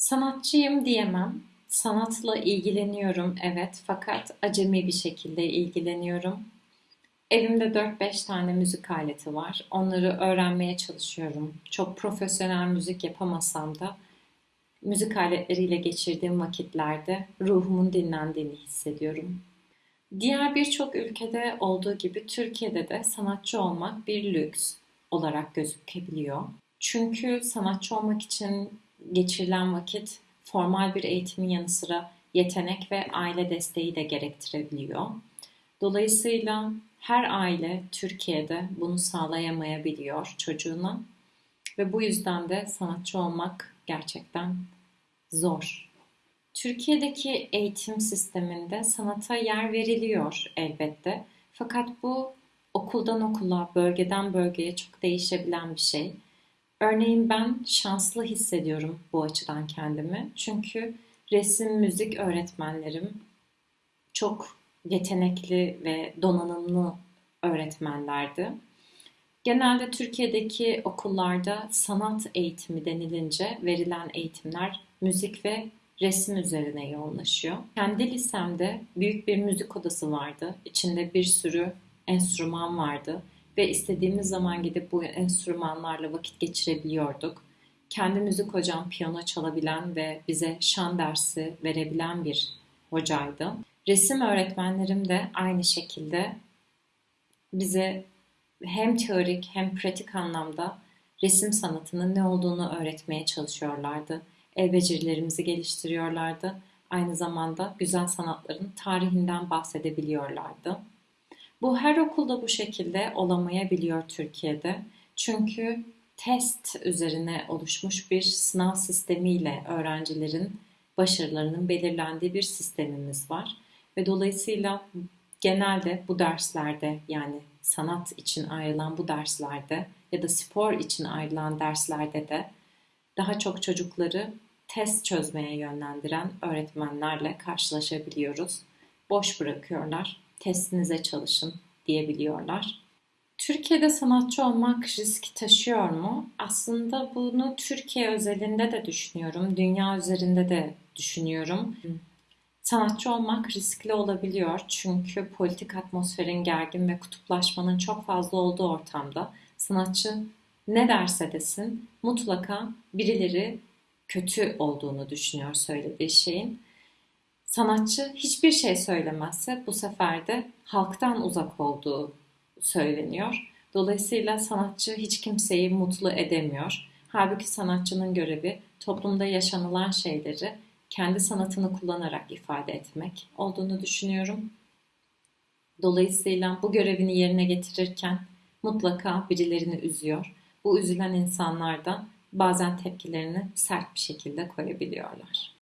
Sanatçıyım diyemem. Sanatla ilgileniyorum evet fakat acemi bir şekilde ilgileniyorum. Dört beş tane müzik aleti var. Onları öğrenmeye çalışıyorum. Çok profesyonel müzik yapamasam da müzik aletleriyle geçirdiğim vakitlerde ruhumun dinlendiğini hissediyorum. Diğer birçok ülkede olduğu gibi Türkiye'de de sanatçı olmak bir lüks olarak gözükebiliyor. Çünkü sanatçı olmak için geçirilen vakit formal bir eğitimin yanı sıra yetenek ve aile desteği de gerektirebiliyor. Dolayısıyla her aile Türkiye'de bunu sağlayamayabiliyor çocuğuna ve bu yüzden de sanatçı olmak gerçekten zor. Türkiye'deki eğitim sisteminde sanata yer veriliyor elbette. Fakat bu okuldan okula, bölgeden bölgeye çok değişebilen bir şey. Örneğin ben şanslı hissediyorum bu açıdan kendimi. Çünkü resim, müzik öğretmenlerim çok yetenekli ve donanımlı öğretmenlerdi. Genelde Türkiye'deki okullarda sanat eğitimi denilince verilen eğitimler müzik ve resim üzerine yoğunlaşıyor. Kendi lisemde büyük bir müzik odası vardı. İçinde bir sürü enstrüman vardı ve istediğimiz zaman gidip bu enstrümanlarla vakit geçirebiliyorduk. Kendi müzik hocam piyano çalabilen ve bize şan dersi verebilen bir hocaydı. Resim öğretmenlerim de aynı şekilde bize hem teorik hem pratik anlamda resim sanatının ne olduğunu öğretmeye çalışıyorlardı. El becerilerimizi geliştiriyorlardı. Aynı zamanda güzel sanatların tarihinden bahsedebiliyorlardı. Bu her okulda bu şekilde olamayabiliyor Türkiye'de. Çünkü test üzerine oluşmuş bir sınav sistemiyle öğrencilerin başarılarının belirlendiği bir sistemimiz var. Ve dolayısıyla genelde bu derslerde yani sanat için ayrılan bu derslerde ya da spor için ayrılan derslerde de daha çok çocukları test çözmeye yönlendiren öğretmenlerle karşılaşabiliyoruz. Boş bırakıyorlar, testinize çalışın diyebiliyorlar. Türkiye'de sanatçı olmak risk taşıyor mu? Aslında bunu Türkiye özelinde de düşünüyorum, dünya üzerinde de düşünüyorum. Sanatçı olmak riskli olabiliyor çünkü politik atmosferin gergin ve kutuplaşmanın çok fazla olduğu ortamda sanatçı ne derse desin mutlaka birileri kötü olduğunu düşünüyor söylediği şeyin. Sanatçı hiçbir şey söylemezse bu sefer de halktan uzak olduğu söyleniyor. Dolayısıyla sanatçı hiç kimseyi mutlu edemiyor. Halbuki sanatçının görevi toplumda yaşanılan şeyleri kendi sanatını kullanarak ifade etmek olduğunu düşünüyorum. Dolayısıyla bu görevini yerine getirirken mutlaka birilerini üzüyor. Bu üzülen insanlardan bazen tepkilerini sert bir şekilde koyabiliyorlar.